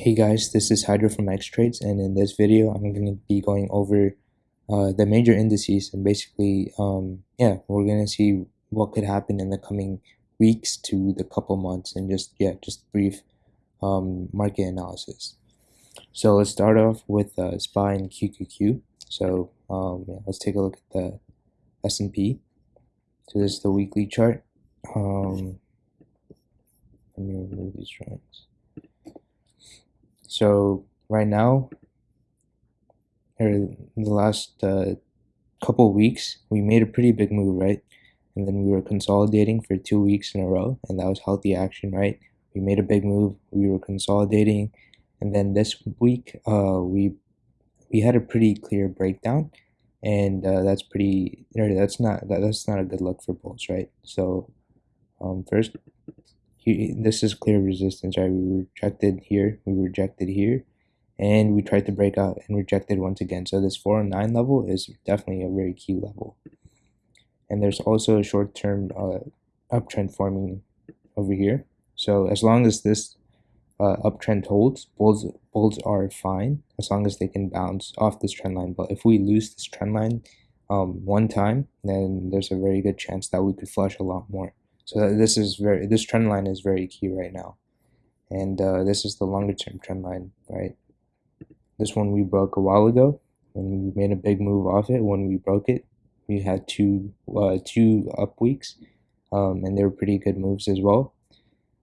Hey guys, this is Hydro from X Trades, and in this video, I'm going to be going over uh, the major indices and basically, um, yeah, we're going to see what could happen in the coming weeks to the couple months, and just yeah, just brief um, market analysis. So let's start off with uh, SPY and QQQ. So um, yeah, let's take a look at the S&P. So this is the weekly chart. Um, let me remove these drawings. So right now, or in the last uh, couple weeks, we made a pretty big move, right? And then we were consolidating for two weeks in a row, and that was healthy action, right? We made a big move. We were consolidating, and then this week, uh, we we had a pretty clear breakdown, and uh, that's pretty. That's not that, that's not a good look for bulls, right? So, um, first this is clear resistance, right? We rejected here, we rejected here, and we tried to break out and rejected once again. So this 409 level is definitely a very key level. And there's also a short-term uh, uptrend forming over here. So as long as this uh, uptrend holds, bulls bulls are fine as long as they can bounce off this trend line. But if we lose this trend line um, one time, then there's a very good chance that we could flush a lot more. So this is very this trend line is very key right now, and uh, this is the longer term trend line, right? This one we broke a while ago when we made a big move off it. When we broke it, we had two uh, two up weeks, um, and they were pretty good moves as well.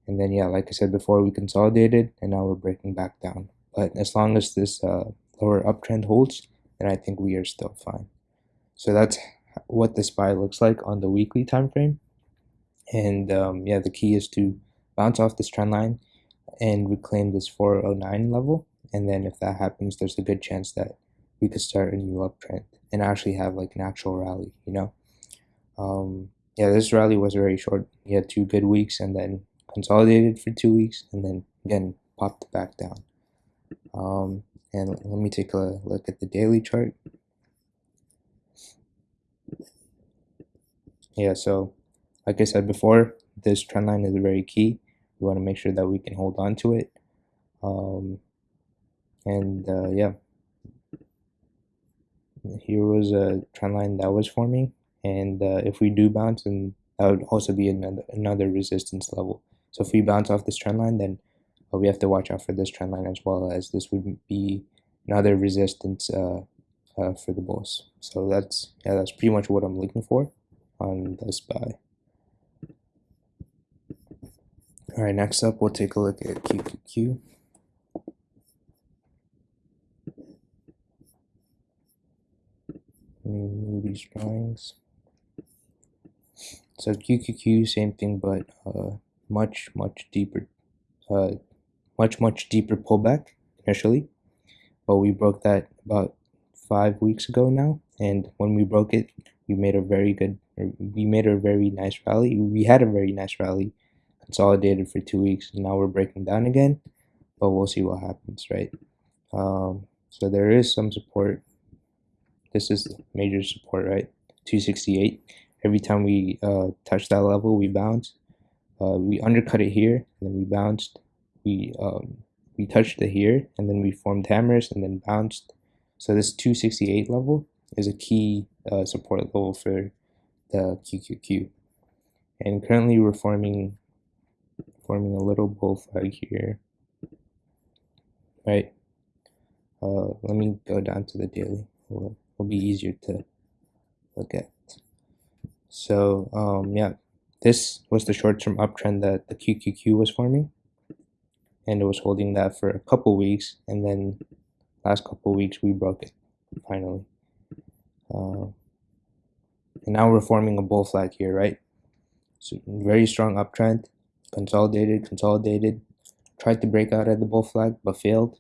And then yeah, like I said before, we consolidated, and now we're breaking back down. But as long as this uh, lower uptrend holds, then I think we are still fine. So that's what the SPY looks like on the weekly time frame. And um, yeah, the key is to bounce off this trend line and reclaim this 409 level. And then if that happens, there's a good chance that we could start a new uptrend and actually have like an actual rally, you know? Um, yeah, this rally was very short. We had two good weeks and then consolidated for two weeks and then again popped back down. Um, and let me take a look at the daily chart. Yeah, so like I said before, this trend line is very key. We want to make sure that we can hold on to it. Um, and uh, yeah, here was a trend line that was forming. And uh, if we do bounce, then that would also be another, another resistance level. So if we bounce off this trend line, then uh, we have to watch out for this trend line as well as this would be another resistance uh, uh, for the bulls. So that's yeah, that's pretty much what I'm looking for on the SPY. All right, next up, we'll take a look at QQQ. These drawings. So QQQ, same thing, but uh, much, much deeper, uh, much, much deeper pullback initially. But we broke that about five weeks ago now. And when we broke it, we made a very good, we made a very nice rally. We had a very nice rally consolidated for two weeks and now we're breaking down again. But we'll see what happens right? Um, so there is some support. This is major support right? 268 every time we uh, touch that level we bounce. Uh, we undercut it here and then we bounced. We um, we touched it here and then we formed hammers and then bounced. So this 268 level is a key uh, support level for the QQQ and currently we're forming forming a little bull flag here. Right? Uh, let me go down to the daily. It'll, be easier to look at. So um, yeah. This was the short-term uptrend that the QQQ was forming. And it was holding that for a couple weeks. And then last couple weeks we broke it finally. Uh, and now we're forming a bull flag here right? So very strong uptrend consolidated, consolidated, tried to break out at the bull flag, but failed.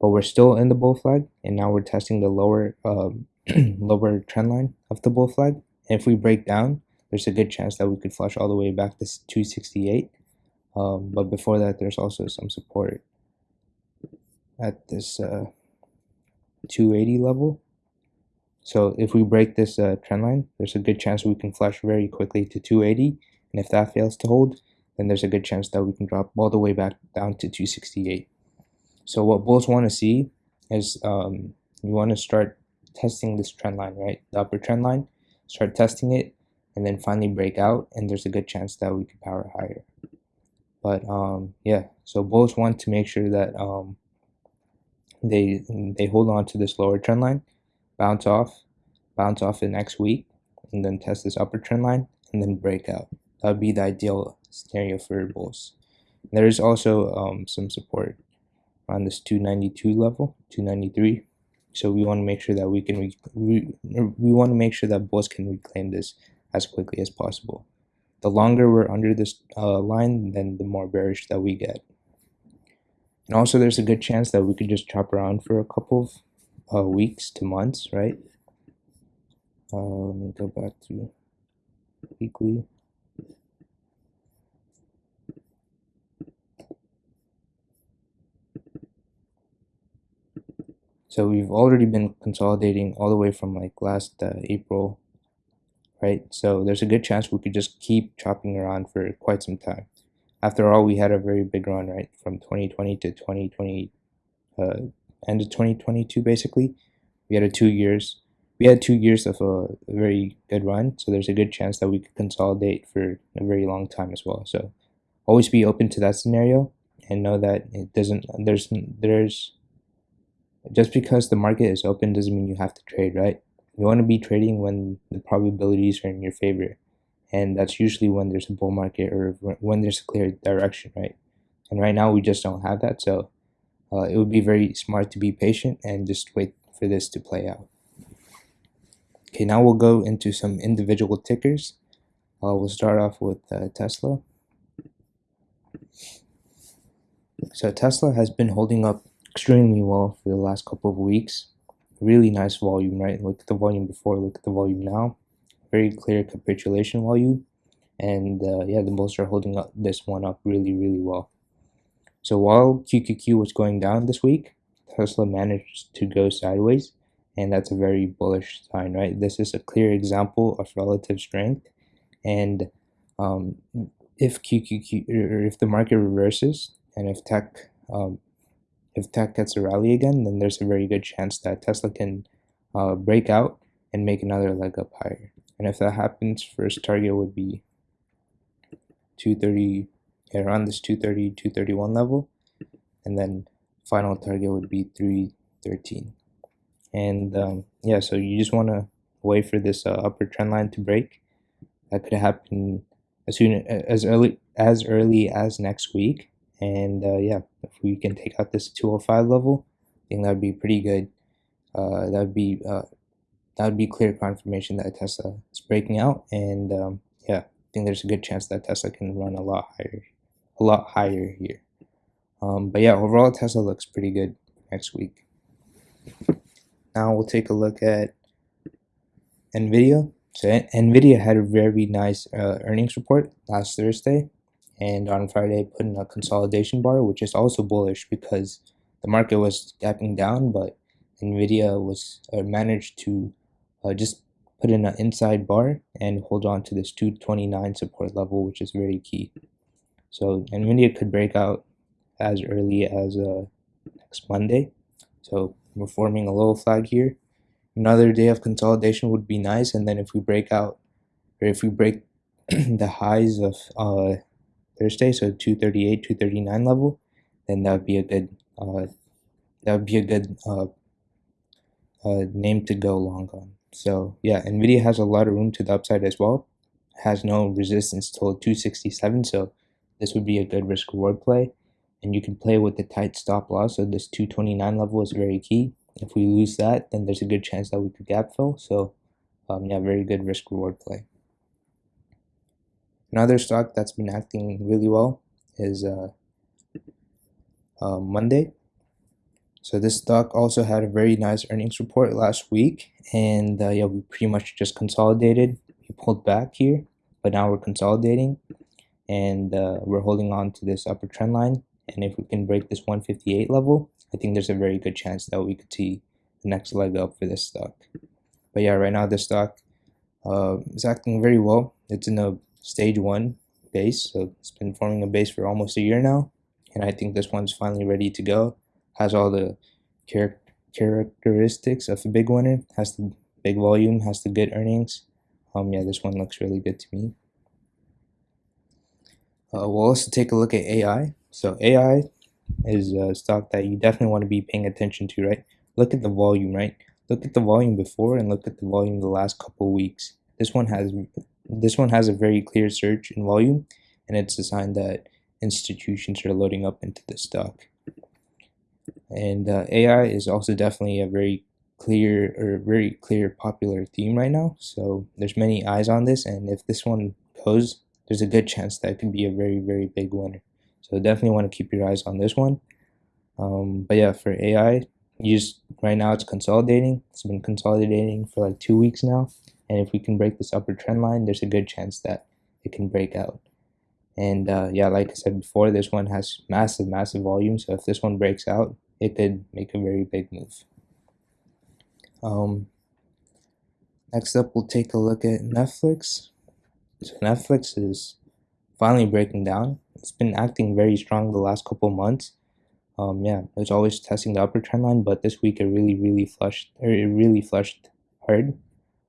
But we're still in the bull flag, and now we're testing the lower um, lower trend line of the bull flag. And if we break down, there's a good chance that we could flush all the way back to 268. Um, but before that, there's also some support at this uh, 280 level. So if we break this uh, trend line, there's a good chance we can flush very quickly to 280. And if that fails to hold, then there's a good chance that we can drop all the way back down to 268. So what bulls want to see is um, you want to start testing this trend line, right? The upper trend line, start testing it, and then finally break out, and there's a good chance that we could power higher. But um, yeah, so bulls want to make sure that um, they they hold on to this lower trend line, bounce off, bounce off the next week, and then test this upper trend line, and then break out. That would be the ideal scenario for bulls. There is also um, some support on this 292 level, 293. So we want to make sure that we can we, we want to make sure that bulls can reclaim this as quickly as possible. The longer we're under this uh, line, then the more bearish that we get. And also, there's a good chance that we could just chop around for a couple of uh, weeks to months, right? Uh, let me go back to weekly. So we've already been consolidating all the way from like last uh, April, right? So there's a good chance we could just keep chopping around for quite some time. After all, we had a very big run, right? From 2020 to 2020, uh, end of 2022, basically. We had a two years. We had two years of a, a very good run, so there's a good chance that we could consolidate for a very long time as well. So always be open to that scenario and know that it doesn't. There's there's just because the market is open doesn't mean you have to trade, right? You want to be trading when the probabilities are in your favor. And that's usually when there's a bull market or when there's a clear direction, right? And right now we just don't have that. So uh, it would be very smart to be patient and just wait for this to play out. Okay, now we'll go into some individual tickers. Uh, we'll start off with uh, Tesla. So Tesla has been holding up extremely well for the last couple of weeks. Really nice volume, right? Look at the volume before, look at the volume now. Very clear capitulation volume. And uh, yeah, the bulls are holding up this one up really, really well. So while QQQ was going down this week, Tesla managed to go sideways. And that's a very bullish sign, right? This is a clear example of relative strength. And um, if QQQ, or if the market reverses, and if tech um, if tech gets a rally again, then there's a very good chance that Tesla can uh, break out and make another leg up higher. And if that happens, first target would be 230, yeah, around this 230, 231 level. And then final target would be 313. And um, yeah, so you just want to wait for this uh, upper trend line to break. That could happen as soon as early as early as next week and uh, yeah, if we can take out this 205 level, I think that would be pretty good. Uh, that would be uh, that would be clear confirmation that Tesla is breaking out, and um, yeah, I think there's a good chance that Tesla can run a lot higher, a lot higher here. Um, but yeah, overall Tesla looks pretty good next week. Now we'll take a look at Nvidia. So Nvidia had a very nice uh, earnings report last Thursday, and on Friday put in a consolidation bar, which is also bullish because the market was gapping down, but Nvidia was uh, managed to uh, just put in an inside bar and hold on to this 229 support level, which is very key. So Nvidia could break out as early as uh, next Monday. So we're forming a little flag here. Another day of consolidation would be nice, and then if we break out, or if we break the highs of uh, Thursday, so 238, 239 level, then that would be a good uh, that would be a good uh, uh, name to go long on. So yeah, Nvidia has a lot of room to the upside as well. Has no resistance till 267, so this would be a good risk reward play. And you can play with the tight stop loss. So this 229 level is very key. If we lose that, then there's a good chance that we could gap fill. So um, yeah, very good risk reward play. Another stock that's been acting really well is uh, uh, Monday. So this stock also had a very nice earnings report last week, and uh, yeah, we pretty much just consolidated. We pulled back here, but now we're consolidating, and uh, we're holding on to this upper trend line. And if we can break this 158 level, I think there's a very good chance that we could see the next leg up for this stock. But yeah, right now this stock uh, is acting very well. It's in a stage one base. So it's been forming a base for almost a year now. And I think this one's finally ready to go. has all the char characteristics of a big winner, has the big volume, has the good earnings. Um, yeah, this one looks really good to me. Uh, we'll also take a look at AI. So AI is a stock that you definitely want to be paying attention to, right? Look at the volume, right? Look at the volume before and look at the volume the last couple weeks. This one has this one has a very clear surge in volume, and it's a sign that institutions are loading up into the stock. And uh, AI is also definitely a very clear or very clear popular theme right now. So there's many eyes on this, and if this one goes, there's a good chance that it could be a very very big winner. So definitely want to keep your eyes on this one. Um, but yeah, for AI, you just right now it's consolidating. It's been consolidating for like two weeks now, and if we can break this upper trend line, there's a good chance that it can break out. And uh, yeah, like I said before, this one has massive, massive volume. So if this one breaks out, it could make a very big move. Um, next up, we'll take a look at Netflix. So Netflix is finally breaking down. It's been acting very strong the last couple months. Um, yeah, it's always testing the upper trend line, but this week it really, really flushed. Or it really flushed hard.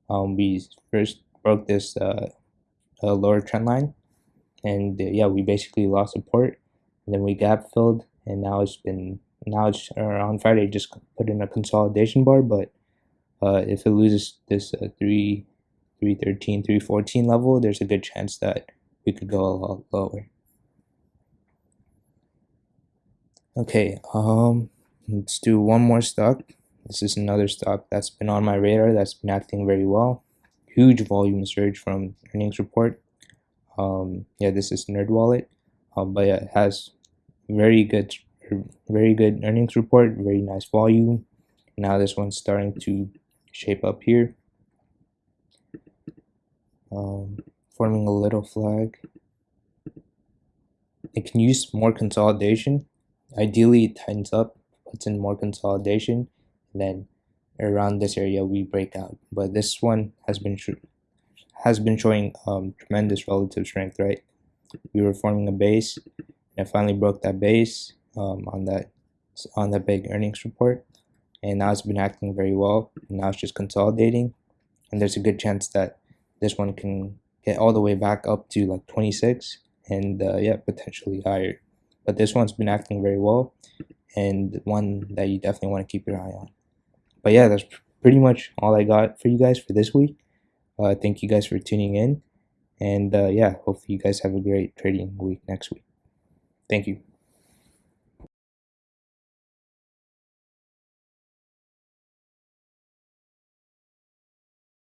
Um, we first broke this uh, uh, lower trend line and uh, yeah we basically lost support and then we gap filled and now it's been now it's uh, on Friday just put in a consolidation bar but uh, if it loses this uh, 3 313 314 level there's a good chance that we could go a lot lower. Okay um let's do one more stock this is another stock that's been on my radar that's been acting very well. Huge volume surge from earnings report. Um, yeah this is NerdWallet um, but yeah, it has very good very good earnings report very nice volume. Now this one's starting to shape up here. Um, forming a little flag. It can use more consolidation. Ideally it tightens up puts in more consolidation then around this area we break out but this one has been has been showing um, tremendous relative strength, right? We were forming a base, and finally broke that base um, on that on that big earnings report, and now it's been acting very well. And now it's just consolidating, and there's a good chance that this one can get all the way back up to like 26, and uh, yeah, potentially higher. But this one's been acting very well, and one that you definitely want to keep your eye on. But yeah, that's pretty much all I got for you guys for this week. Uh, thank you guys for tuning in. And uh, yeah, hopefully you guys have a great trading week next week. Thank you.